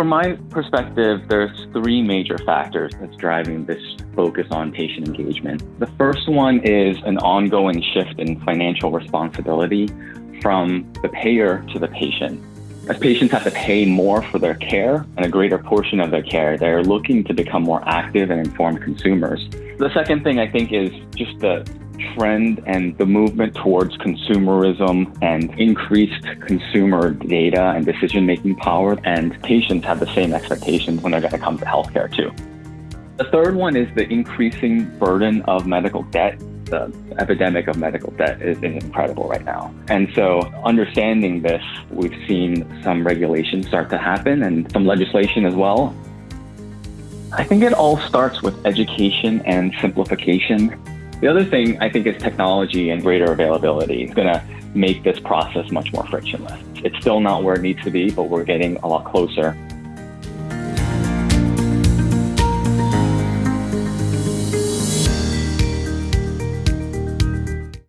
From my perspective, there's three major factors that's driving this focus on patient engagement. The first one is an ongoing shift in financial responsibility from the payer to the patient. As patients have to pay more for their care and a greater portion of their care, they're looking to become more active and informed consumers. The second thing I think is just the trend and the movement towards consumerism and increased consumer data and decision making power. And patients have the same expectations when they're going to come to healthcare too. The third one is the increasing burden of medical debt. The epidemic of medical debt is, is incredible right now. And so, understanding this, we've seen some regulations start to happen and some legislation as well. I think it all starts with education and simplification. The other thing I think is technology and greater availability is going to make this process much more frictionless. It's still not where it needs to be, but we're getting a lot closer.